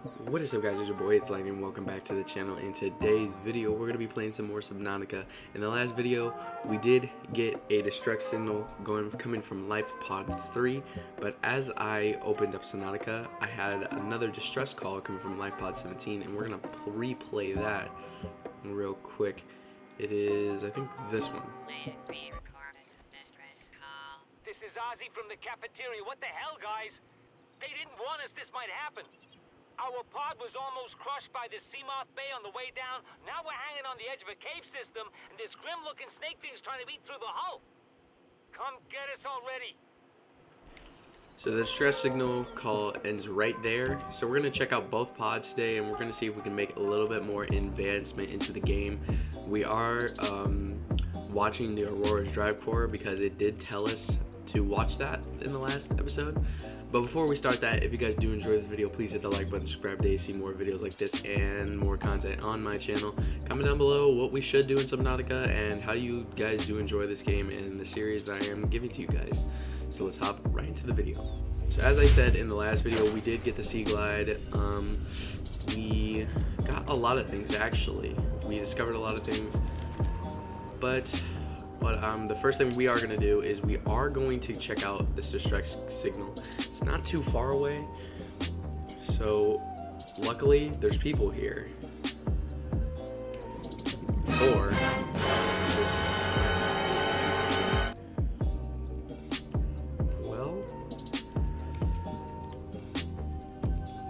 What is up guys, it's your boy, it's Lightning, welcome back to the channel. In today's video, we're going to be playing some more Subnautica. In the last video, we did get a distress signal going coming from Life Pod 3, but as I opened up Subnautica, I had another distress call coming from Life Pod 17, and we're going to replay that real quick. It is, I think, this one. This is Ozzy from the cafeteria. What the hell, guys? They didn't warn us this might happen. Our pod was almost crushed by the Seamoth Bay on the way down. Now we're hanging on the edge of a cave system, and this grim-looking snake thing's trying to eat through the hull. Come get us already. So the distress signal call ends right there. So we're going to check out both pods today and we're going to see if we can make a little bit more advancement into the game. We are um, watching the Aurora's Drive Core because it did tell us to watch that in the last episode. But before we start that, if you guys do enjoy this video, please hit the like button, subscribe to see more videos like this and more content on my channel. Comment down below what we should do in Subnautica and how you guys do enjoy this game and the series that I am giving to you guys. So let's hop right into the video. So as I said in the last video, we did get the Sea Glide. Um, we got a lot of things actually. We discovered a lot of things, but but um, the first thing we are going to do is we are going to check out this distress signal. It's not too far away. So luckily there's people here. Or well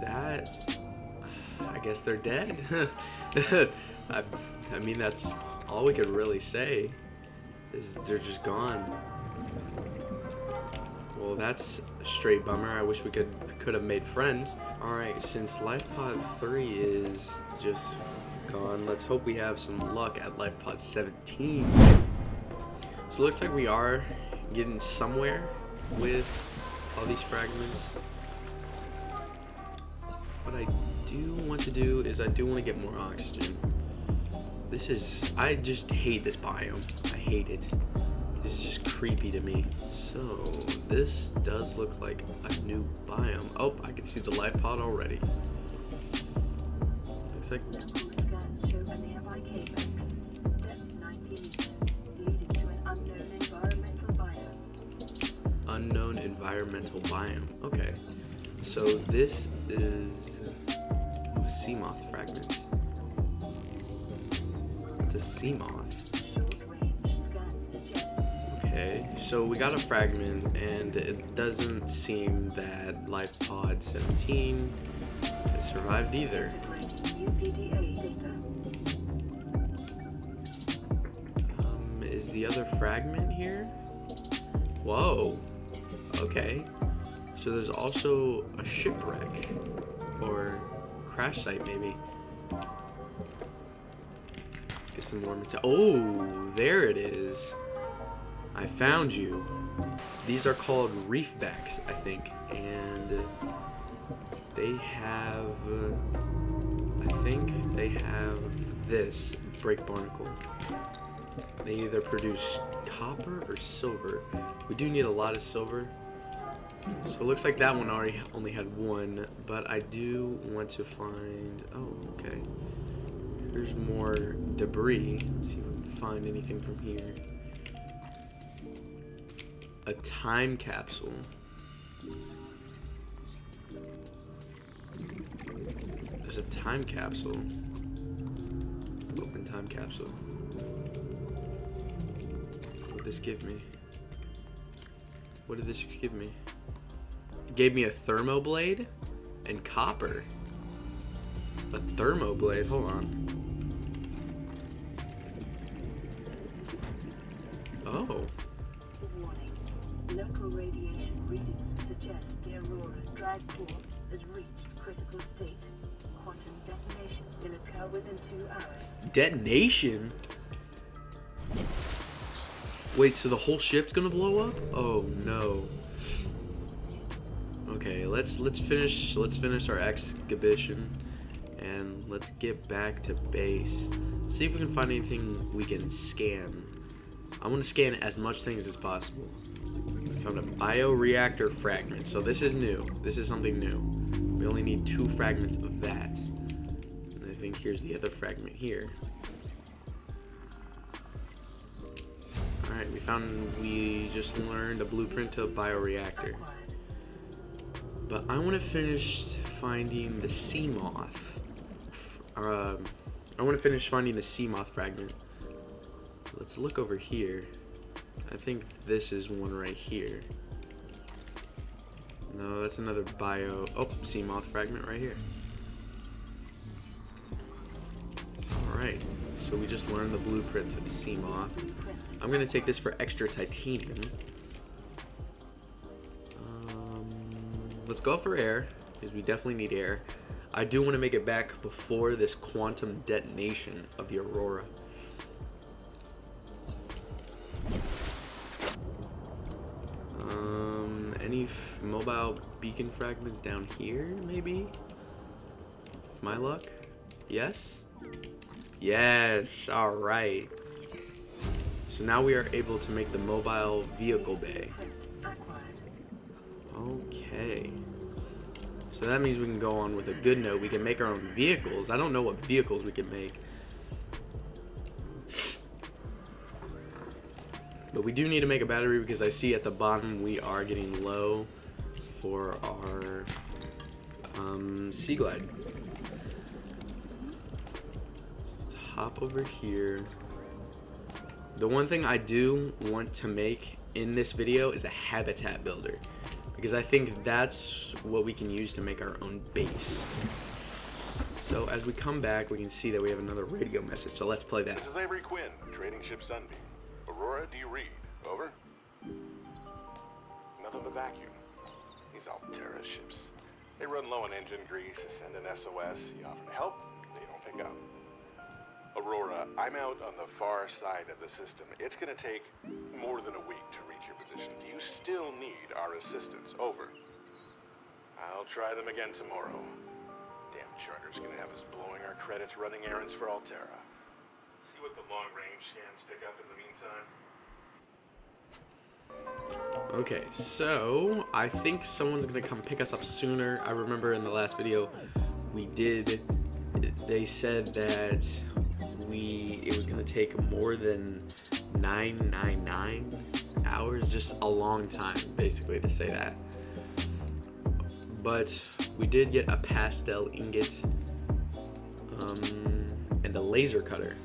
that I guess they're dead. I, I mean that's all we could really say is they're just gone. Well, that's a straight bummer. I wish we could could have made friends. All right, since Life Pod 3 is just gone, let's hope we have some luck at Life Pod 17. So it looks like we are getting somewhere with all these fragments. What I do want to do is I do want to get more oxygen. This is, I just hate this biome. I hate it. This is just creepy to me. So, this does look like a new biome. Oh, I can see the life pod already. Looks like... Unknown environmental biome. Okay. So this is a Seamoth fragment to Okay, so we got a fragment, and it doesn't seem that Life Pod 17 has survived either. Um, is the other fragment here? Whoa. Okay. So there's also a shipwreck, or crash site maybe. Some more material. Oh, there it is. I found you. These are called reefbacks, I think, and they have, uh, I think they have this break barnacle. They either produce copper or silver. We do need a lot of silver. So it looks like that one already only had one, but I do want to find, oh, okay. There's more debris. Let's see if we can find anything from here. A time capsule. There's a time capsule. Open time capsule. What did this give me? What did this give me? It gave me a thermoblade and copper. A thermoblade, hold on. Local radiation readings suggest the Aurora's drive core has reached critical state. Quantum detonation will occur within two hours. Detonation? Wait, so the whole ship's gonna blow up? Oh no. Okay, let's let's finish let's finish our exhibition and let's get back to base. See if we can find anything we can scan. I want to scan as much things as possible. Found a bioreactor fragment. So this is new. This is something new. We only need two fragments of that. And I think here's the other fragment here. Alright, we found, we just learned a blueprint to a bioreactor. But I want to finish finding the sea moth. Um, I want to finish finding the sea moth fragment. Let's look over here. I think this is one right here. No, that's another bio. Oh, sea moth fragment right here. Alright, so we just learned the blueprint to the sea moth. I'm gonna take this for extra titanium. Um, let's go for air, because we definitely need air. I do want to make it back before this quantum detonation of the Aurora. Mobile beacon fragments down here, maybe? My luck? Yes? Yes, alright. So now we are able to make the mobile vehicle bay. Okay. So that means we can go on with a good note. We can make our own vehicles. I don't know what vehicles we can make. But we do need to make a battery because I see at the bottom we are getting low for our um, Sea Glide. So let's hop over here. The one thing I do want to make in this video is a habitat builder because I think that's what we can use to make our own base. So as we come back, we can see that we have another radio message. So let's play that. This is Avery Quinn, trading ship Sunbeam. Aurora D. Reed, over. Nothing but vacuum. These Alterra ships. They run low on engine grease, send an SOS, you offer to help, they don't pick up. Aurora, I'm out on the far side of the system. It's gonna take more than a week to reach your position. Do you still need our assistance? Over. I'll try them again tomorrow. Damn charter's gonna have us blowing our credits running errands for Alterra. See what the long range scans pick up in the meantime. Okay, so I think someone's gonna come pick us up sooner. I remember in the last video we did. They said that we it was gonna take more than 999 hours, just a long time, basically to say that. But we did get a plasteel ingot um, and a laser cutter.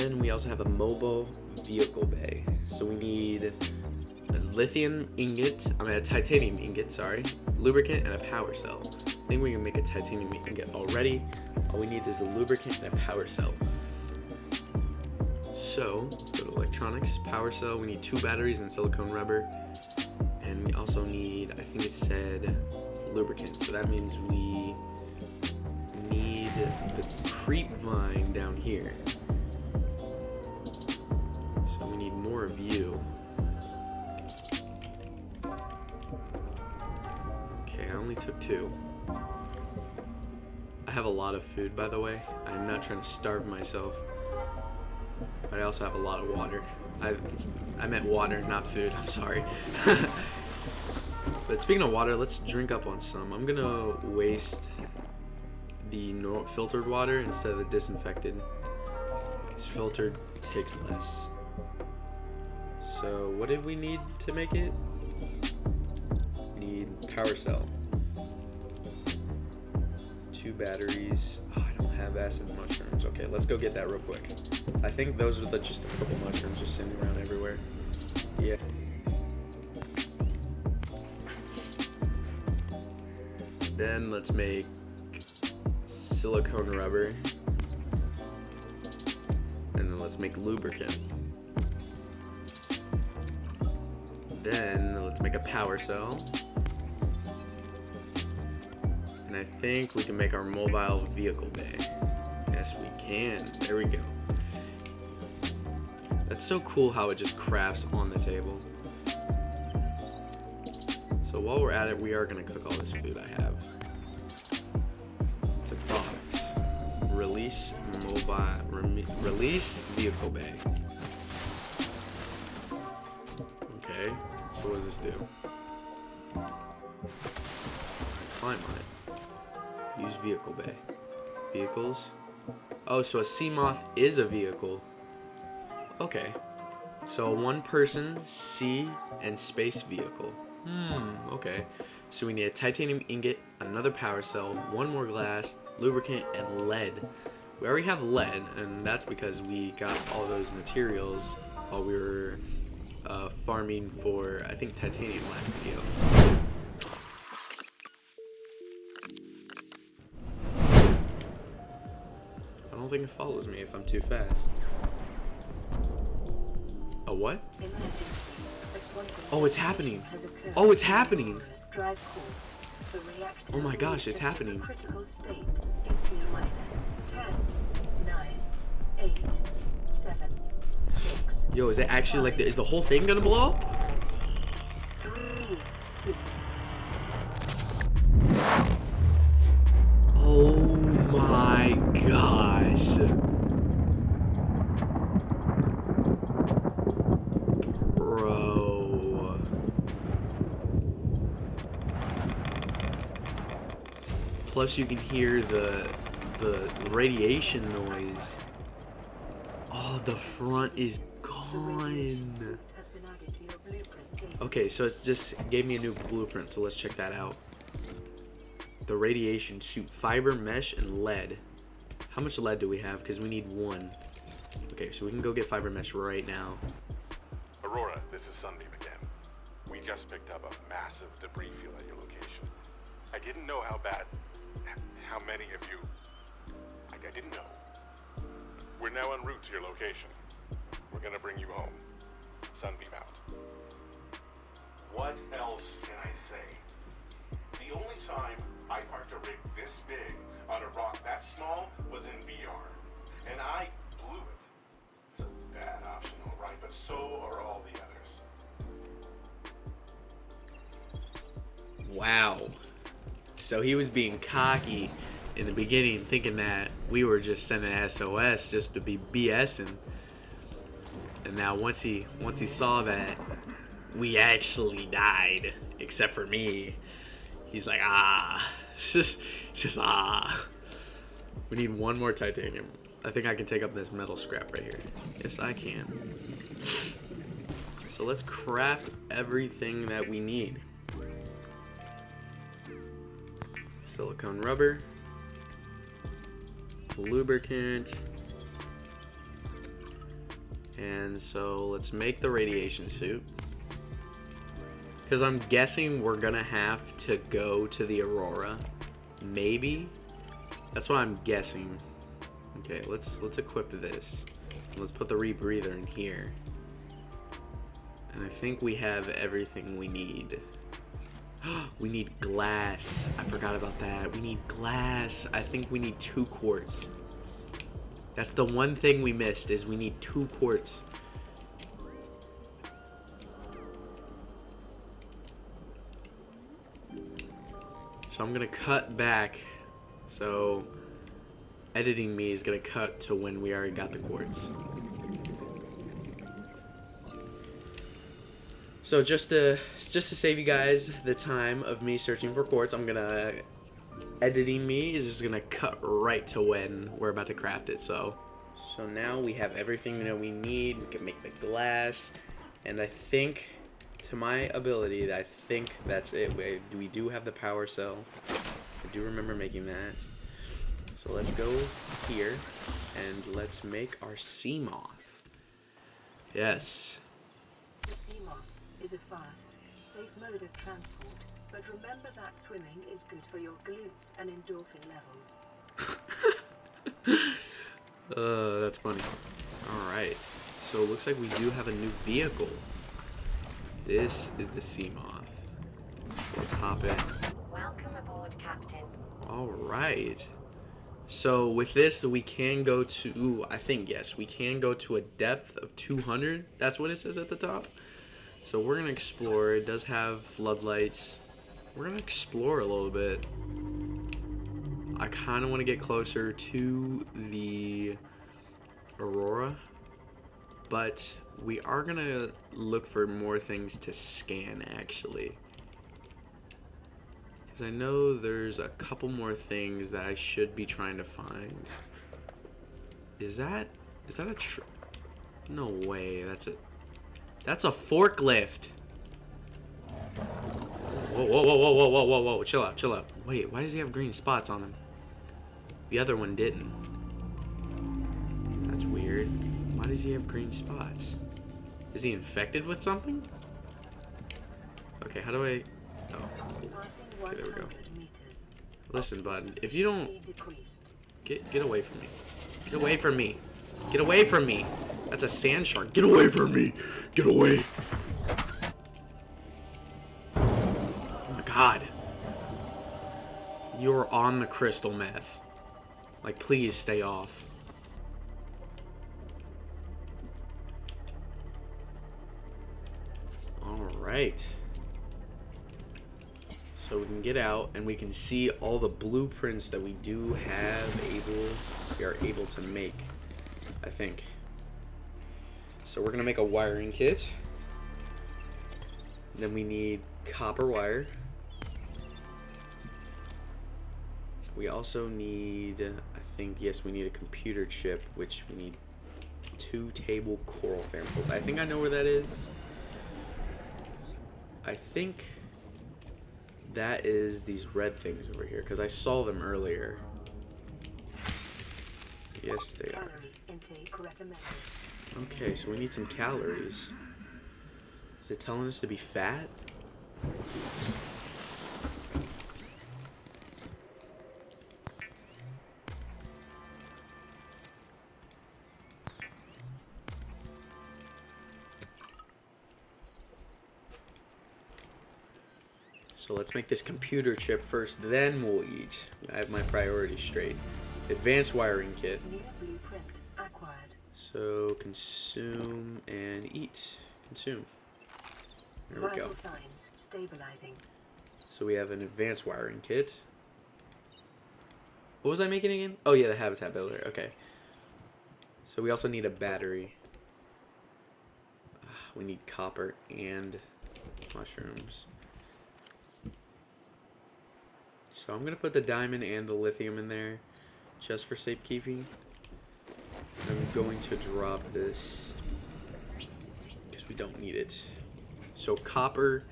Then we also have a mobile vehicle bay. So we need a lithium ingot, I mean a titanium ingot, sorry, lubricant and a power cell. I think we can make a titanium ingot already. All we need is a lubricant and a power cell. So, go to electronics, power cell, we need two batteries and silicone rubber. And we also need, I think it said lubricant. So that means we need the creep vine down here. More. Okay, I only took two. I have a lot of food, by the way. I'm not trying to starve myself. But I also have a lot of water. I, I meant water, not food. I'm sorry. but speaking of water, let's drink up on some. I'm gonna waste the filtered water instead of the disinfected. Because filtered takes less. So what did we need to make it? We need power cell. Two batteries. Oh, I don't have acid mushrooms. Okay, let's go get that real quick. I think those are the just a couple mushrooms just sitting around everywhere. Yeah. Then let's make silicone rubber. And then let's make lubricant. Then let's make a power cell. And I think we can make our mobile vehicle bay. Yes, we can. There we go. That's so cool how it just crafts on the table. So while we're at it, we are gonna cook all this food I have. To box. Release mobile. Release vehicle bay. So what does this do? climb on it. Use vehicle bay. Vehicles. Oh, so a Seamoth is a vehicle. Okay. So a one person sea and space vehicle. Hmm, okay. So we need a titanium ingot, another power cell, one more glass, lubricant, and lead. We already have lead, and that's because we got all those materials while we were uh, farming for, I think, titanium last video. I don't think it follows me if I'm too fast. A what? Oh, it's happening. Oh, it's happening. Oh my gosh, it's happening. Critical state Yo, is it actually like, the, is the whole thing gonna blow up? Oh my gosh. Bro. Plus you can hear the the radiation noise. Oh, the front is Okay, so it's just gave me a new blueprint, so let's check that out. The radiation suit fiber, mesh, and lead. How much lead do we have? Because we need one. Okay, so we can go get fiber mesh right now. Aurora, this is Sunbeam again. We just picked up a massive debris field at your location. I didn't know how bad, how many of you. I, I didn't know. We're now en route to your location. We're gonna bring you home. Sunbeam out. What else can I say? The only time I parked a rig this big on a rock that small was in VR, and I blew it. It's a bad option, all right, but so are all the others. Wow. So he was being cocky in the beginning, thinking that we were just sending SOS just to be BSing. And now once he once he saw that we actually died, except for me, he's like, ah, it's just, it's just ah. We need one more titanium. I think I can take up this metal scrap right here. Yes, I can. So let's craft everything that we need. Silicone rubber, lubricant, and so let's make the radiation suit. Because I'm guessing we're gonna have to go to the Aurora. Maybe? That's what I'm guessing. Okay, let's let's equip this. Let's put the rebreather in here. And I think we have everything we need. we need glass. I forgot about that. We need glass. I think we need two quartz. That's the one thing we missed is we need two quartz. So I'm gonna cut back. So editing me is gonna cut to when we already got the quartz. So just to just to save you guys the time of me searching for quartz, I'm gonna editing me is just gonna cut right to when we're about to craft it. So so now we have everything that we need. We can make the glass, and I think to my ability, that I think that's it. We, we do have the power cell. I do remember making that. So let's go here and let's make our sea moth. Yes. The Seamoth is a fast, safe mode of transport, but remember that swimming is good for your glutes and endorphin levels. Uh, that's funny. Alright. So it looks like we do have a new vehicle. This is the sea moth. So let's hop in. Welcome aboard, Captain. Alright. So with this, we can go to, I think, yes, we can go to a depth of 200. That's what it says at the top. So we're going to explore. It does have floodlights. We're going to explore a little bit. I kind of want to get closer to the Aurora. But we are going to look for more things to scan, actually. Because I know there's a couple more things that I should be trying to find. Is that... Is that a. No way. That's a... That's a forklift. Whoa, whoa, whoa, whoa, whoa, whoa, whoa. Chill out, chill out. Wait, why does he have green spots on him? The other one didn't. That's weird. Why does he have green spots? Is he infected with something? Okay, how do I... Oh. Okay, there we go. Listen, bud. If you don't... Get, get away from me. Get away from me. Get away from me. That's a sand shark. Get away from me. Get away. On the crystal meth. Like, please stay off. Alright. So we can get out and we can see all the blueprints that we do have able we are able to make. I think. So we're gonna make a wiring kit. Then we need copper wire. We also need, I think, yes, we need a computer chip, which we need two table coral samples. I think I know where that is. I think that is these red things over here, because I saw them earlier. Yes, they are. Calorie intake recommended. Okay, so we need some calories. Is it telling us to be fat? So let's make this computer chip first, then we'll eat. I have my priorities straight. Advanced wiring kit. Near blueprint acquired. So consume and eat. Consume. There we go. So we have an advanced wiring kit. What was I making again? Oh yeah, the habitat builder. Okay. So we also need a battery. Ah, We need copper and mushrooms. So I'm gonna put the diamond and the lithium in there, just for safekeeping. I'm going to drop this because we don't need it. So copper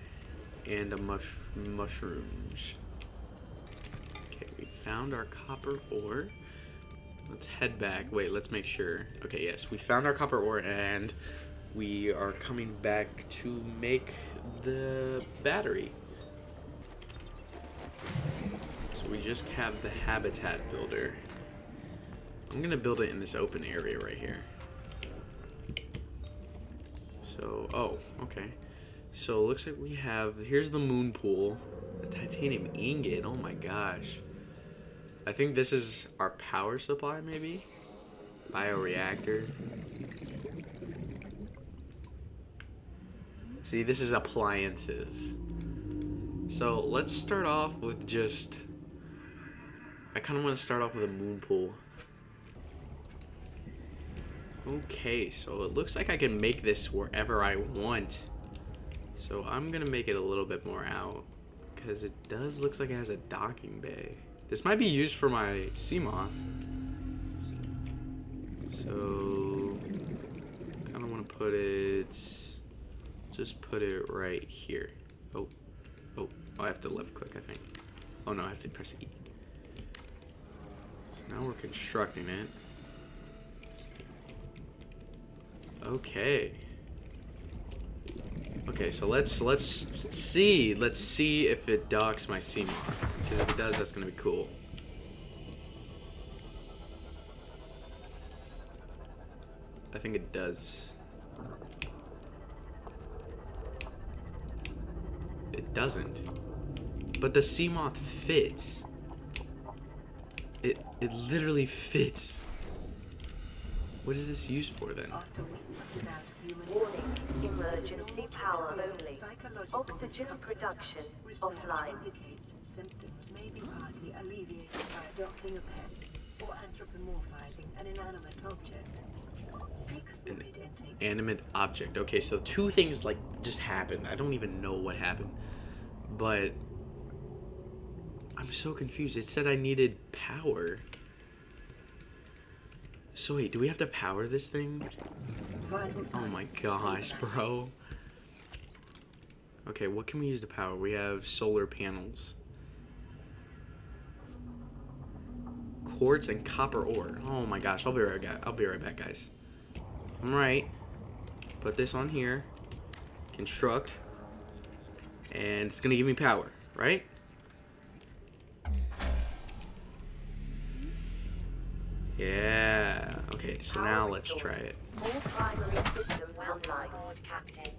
and a mush mushrooms. Okay, we found our copper ore. Let's head back. Wait, let's make sure. Okay, yes, we found our copper ore and we are coming back to make the battery. We just have the habitat builder. I'm gonna build it in this open area right here. So, oh, okay. So it looks like we have, here's the moon pool, a titanium ingot, oh my gosh. I think this is our power supply maybe? Bioreactor. See, this is appliances. So let's start off with just, I kind of want to start off with a moon pool. Okay, so it looks like I can make this wherever I want. So I'm gonna make it a little bit more out because it does looks like it has a docking bay. This might be used for my Seamoth. So kind of want to put it. Just put it right here. Oh, oh, oh, I have to left click, I think. Oh no, I have to press E. Now we're constructing it. Okay. Okay, so let's let's see. Let's see if it docks my Seamoth. Because if it does, that's gonna be cool. I think it does. It doesn't. But the Seamoth fits. It it literally fits. What is this used for then? After weeks without human Warning, emergency power only. Oxygen production offline. symptoms may be partly alleviated by adopting a pet or anthropomorphizing an inanimate object. Seek fluid intake. animate object. Okay, so two things like just happened. I don't even know what happened. But I'm so confused. It said I needed power. So wait, do we have to power this thing? Oh my gosh, bro. Okay, what can we use to power? We have solar panels. Quartz and copper ore. Oh my gosh, I'll be right back. I'll be right back, guys. I'm. Put this on here. Construct. And it's gonna give me power, right? Yeah. Okay, so now let's try it. All primary systems online. Board, Captain.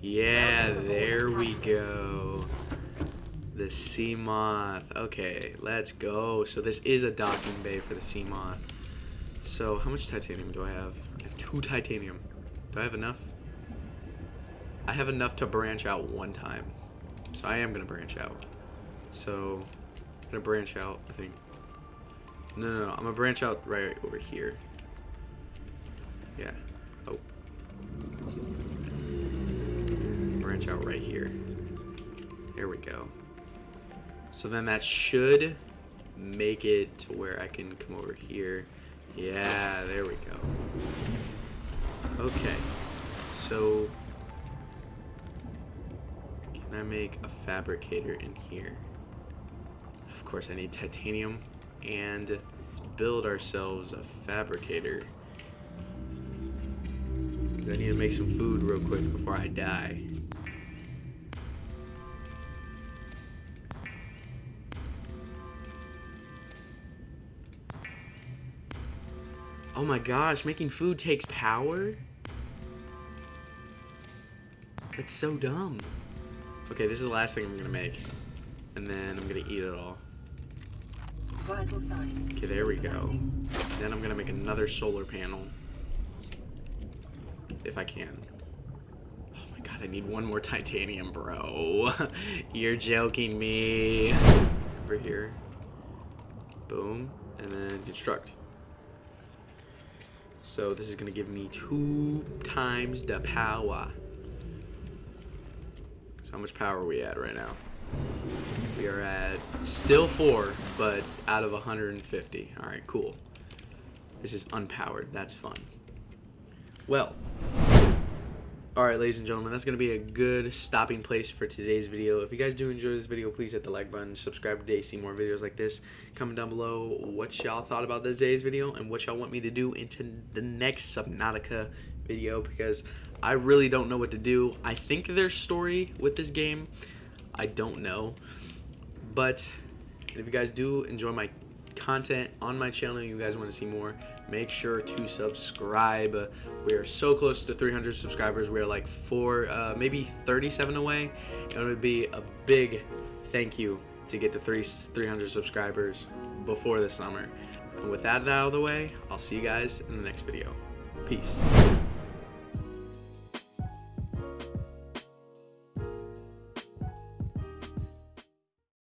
Yeah, there we go. The sea moth. Okay, let's go. So this is a docking bay for the sea moth. So how much titanium do I have? I have two titanium. Do I have enough? I have enough to branch out one time. So I am gonna branch out. So I'm gonna branch out, I think. No, no, no. I'm gonna branch out right over here. Yeah. Oh. branch out right here. There we go. So then that should make it to where I can come over here. Yeah, there we go. Okay. So can I make a fabricator in here? Of course I need titanium and build ourselves a fabricator. I need to make some food real quick before I die. Oh my gosh, making food takes power? That's so dumb. Okay, this is the last thing I'm gonna make. And then I'm gonna eat it all. Okay, there we go. Then I'm gonna make another solar panel. If I can. Oh my god, I need one more titanium, bro. You're joking me. Over here. Boom. And then construct. So this is gonna give me two times the power. So how much power are we at right now? We are at still four, but out of 150. All right, cool. This is unpowered. That's fun. Well, all right, ladies and gentlemen, that's gonna be a good stopping place for today's video. If you guys do enjoy this video, please hit the like button, subscribe today, see more videos like this. Comment down below what y'all thought about today's video and what y'all want me to do into the next Subnautica video because I really don't know what to do. I think there's story with this game. I don't know. But if you guys do enjoy my content on my channel, you guys want to see more, make sure to subscribe. We are so close to 300 subscribers. We are like four, uh, maybe 37 away. It would be a big thank you to get to three, 300 subscribers before the summer. And with that out of the way, I'll see you guys in the next video. Peace.